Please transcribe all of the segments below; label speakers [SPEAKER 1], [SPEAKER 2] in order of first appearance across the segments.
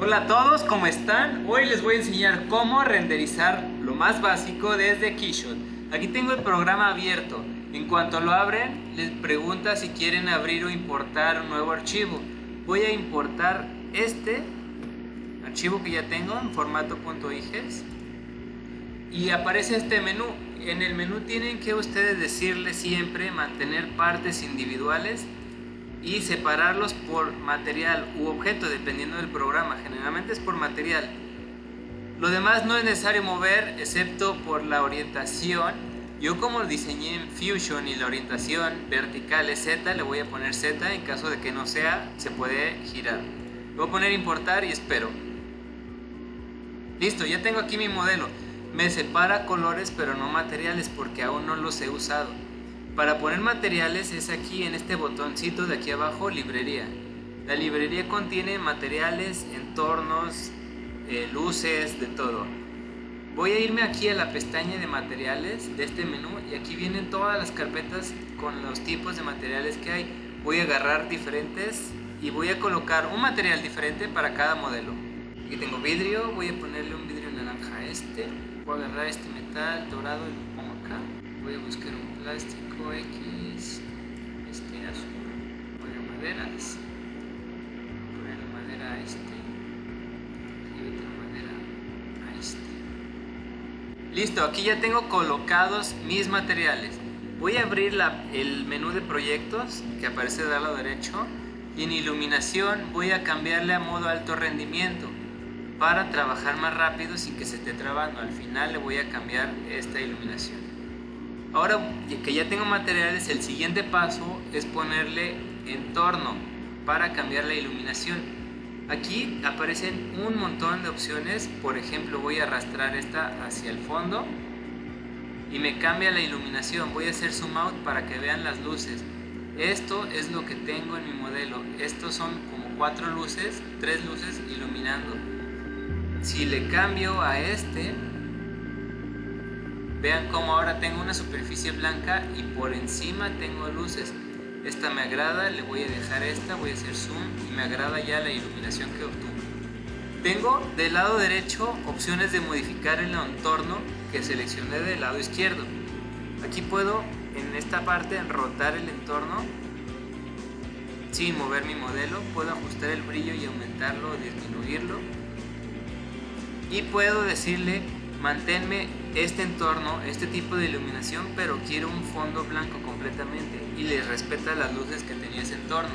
[SPEAKER 1] Hola a todos, ¿cómo están? Hoy les voy a enseñar cómo renderizar lo más básico desde Keyshot. Aquí tengo el programa abierto. En cuanto lo abren, les pregunta si quieren abrir o importar un nuevo archivo. Voy a importar este archivo que ya tengo en formato .iges y aparece este menú. En el menú tienen que ustedes decirle siempre mantener partes individuales y separarlos por material u objeto dependiendo del programa, generalmente es por material. Lo demás no es necesario mover excepto por la orientación. Yo como diseñé en Fusion y la orientación vertical es Z, le voy a poner Z, en caso de que no sea, se puede girar. voy a poner importar y espero. Listo, ya tengo aquí mi modelo. Me separa colores pero no materiales porque aún no los he usado. Para poner materiales es aquí en este botoncito de aquí abajo, librería. La librería contiene materiales, entornos, eh, luces, de todo. Voy a irme aquí a la pestaña de materiales de este menú y aquí vienen todas las carpetas con los tipos de materiales que hay. Voy a agarrar diferentes y voy a colocar un material diferente para cada modelo. Aquí tengo vidrio, voy a ponerle un vidrio naranja a este. Voy a agarrar este metal dorado y lo pongo acá. Voy a buscar un plástico X, este azul, poner maderas, poner la madera a este y otra madera a este. Listo, aquí ya tengo colocados mis materiales. Voy a abrir la, el menú de proyectos que aparece del lado derecho y en iluminación voy a cambiarle a modo alto rendimiento para trabajar más rápido sin que se esté trabando. Al final le voy a cambiar esta iluminación. Ahora que ya tengo materiales, el siguiente paso es ponerle entorno para cambiar la iluminación. Aquí aparecen un montón de opciones, por ejemplo voy a arrastrar esta hacia el fondo y me cambia la iluminación, voy a hacer zoom out para que vean las luces. Esto es lo que tengo en mi modelo, estos son como cuatro luces, tres luces iluminando. Si le cambio a este, Vean cómo ahora tengo una superficie blanca y por encima tengo luces. Esta me agrada, le voy a dejar esta, voy a hacer zoom y me agrada ya la iluminación que obtuve. Tengo del lado derecho opciones de modificar el entorno que seleccioné del lado izquierdo. Aquí puedo en esta parte rotar el entorno sin mover mi modelo. Puedo ajustar el brillo y aumentarlo o disminuirlo. Y puedo decirle manténme este entorno, este tipo de iluminación, pero quiero un fondo blanco completamente y les respeta las luces que tenía ese entorno.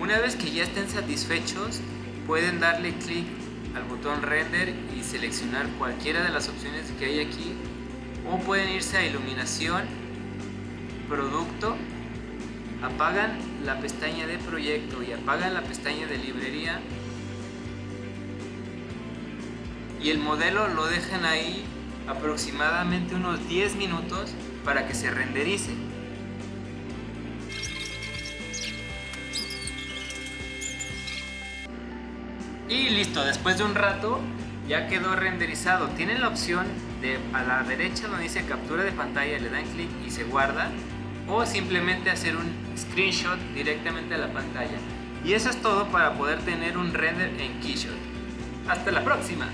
[SPEAKER 1] Una vez que ya estén satisfechos, pueden darle clic al botón render y seleccionar cualquiera de las opciones que hay aquí o pueden irse a iluminación, producto, apagan la pestaña de proyecto y apagan la pestaña de librería y el modelo lo dejan ahí aproximadamente unos 10 minutos para que se renderice. Y listo, después de un rato ya quedó renderizado. Tienen la opción de a la derecha donde dice captura de pantalla, le dan clic y se guarda o simplemente hacer un screenshot directamente a la pantalla. Y eso es todo para poder tener un render en Keyshot. Hasta la próxima.